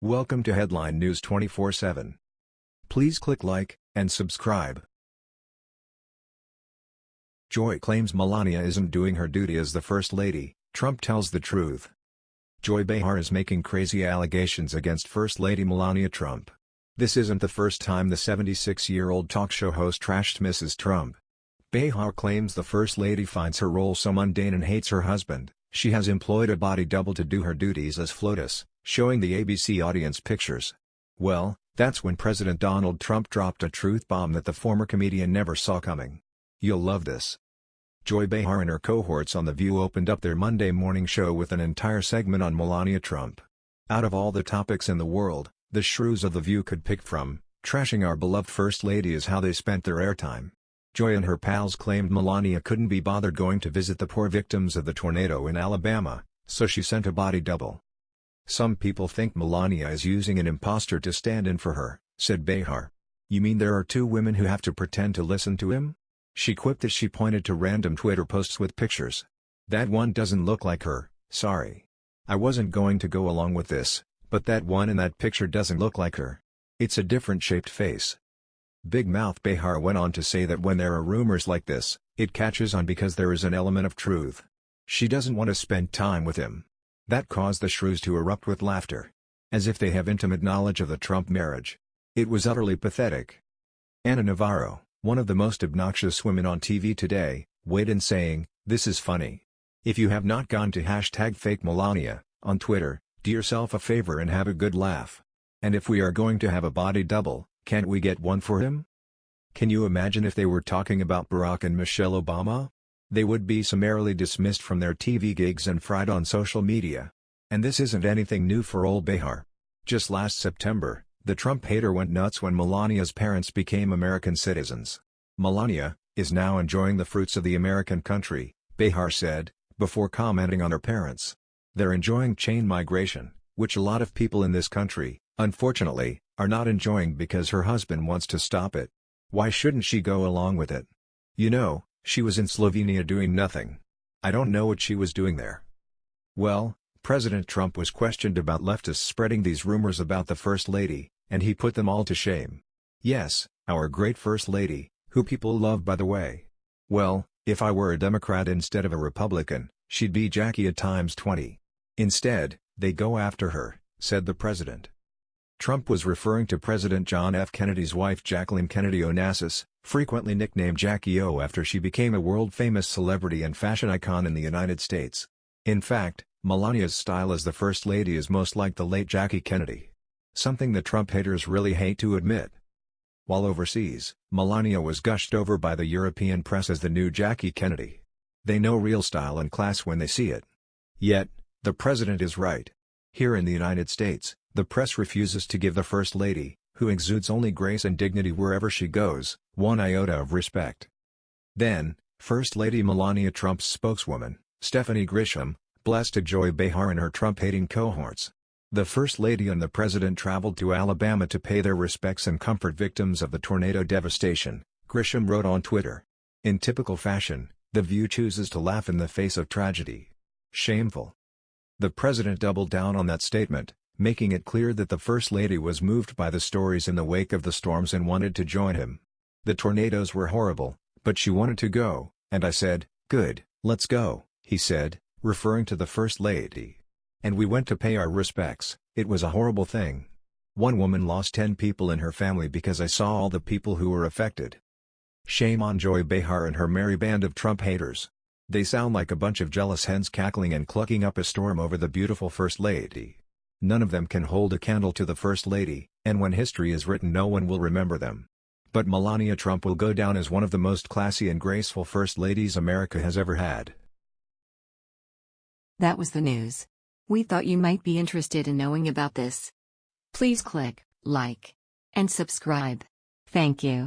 Welcome to Headline News 24/7. Please click like and subscribe. Joy claims Melania isn't doing her duty as the First Lady, Trump tells the truth. Joy Behar is making crazy allegations against First Lady Melania Trump. This isn't the first time the 76-year-old talk show host trashed Mrs. Trump. Behar claims the First Lady finds her role so mundane and hates her husband, she has employed a body double to do her duties as FLOTUS, showing the ABC audience pictures. Well, that's when President Donald Trump dropped a truth bomb that the former comedian never saw coming. You'll love this. Joy Behar and her cohorts on The View opened up their Monday morning show with an entire segment on Melania Trump. Out of all the topics in the world, the shrews of The View could pick from, trashing our beloved First Lady is how they spent their airtime. Joy and her pals claimed Melania couldn't be bothered going to visit the poor victims of the tornado in Alabama, so she sent a body double. Some people think Melania is using an impostor to stand in for her, said Behar. You mean there are two women who have to pretend to listen to him? She quipped as she pointed to random Twitter posts with pictures. That one doesn't look like her, sorry. I wasn't going to go along with this, but that one in that picture doesn't look like her. It's a different shaped face. Big Mouth Behar went on to say that when there are rumors like this, it catches on because there is an element of truth. She doesn't want to spend time with him. That caused the shrews to erupt with laughter. As if they have intimate knowledge of the Trump marriage. It was utterly pathetic. Ana Navarro, one of the most obnoxious women on TV today, weighed in saying, this is funny. If you have not gone to hashtag fake Melania, on Twitter, do yourself a favor and have a good laugh. And if we are going to have a body double, can't we get one for him? Can you imagine if they were talking about Barack and Michelle Obama? They would be summarily dismissed from their TV gigs and fried on social media. And this isn't anything new for old Behar. Just last September, the Trump hater went nuts when Melania's parents became American citizens. Melania, is now enjoying the fruits of the American country, Behar said, before commenting on her parents. They're enjoying chain migration, which a lot of people in this country, unfortunately, are not enjoying because her husband wants to stop it. Why shouldn't she go along with it? You know, she was in Slovenia doing nothing. I don't know what she was doing there. Well, President Trump was questioned about leftists spreading these rumors about the First Lady, and he put them all to shame. Yes, our great First Lady, who people love by the way. Well, if I were a Democrat instead of a Republican, she'd be Jackie at times 20. Instead, they go after her, said the president. Trump was referring to President John F. Kennedy's wife Jacqueline Kennedy Onassis, frequently nicknamed Jackie O after she became a world-famous celebrity and fashion icon in the United States. In fact, Melania's style as the First Lady is most like the late Jackie Kennedy. Something the Trump haters really hate to admit. While overseas, Melania was gushed over by the European press as the new Jackie Kennedy. They know real style and class when they see it. Yet, the president is right. Here in the United States, the press refuses to give the First Lady, who exudes only grace and dignity wherever she goes, one iota of respect. Then, First Lady Melania Trump's spokeswoman, Stephanie Grisham, blessed Joy Behar and her Trump-hating cohorts. The First Lady and the President traveled to Alabama to pay their respects and comfort victims of the tornado devastation, Grisham wrote on Twitter. In typical fashion, The View chooses to laugh in the face of tragedy. Shameful. The President doubled down on that statement, making it clear that the First Lady was moved by the stories in the wake of the storms and wanted to join him. The tornadoes were horrible, but she wanted to go, and I said, good, let's go, he said, referring to the First Lady. And we went to pay our respects, it was a horrible thing. One woman lost 10 people in her family because I saw all the people who were affected. Shame on Joy Behar and her merry band of Trump haters. They sound like a bunch of jealous hens cackling and clucking up a storm over the beautiful First Lady. None of them can hold a candle to the First Lady, and when history is written no one will remember them. But Melania Trump will go down as one of the most classy and graceful First Ladies America has ever had. That was the news. We thought you might be interested in knowing about this. Please click like and subscribe. Thank you.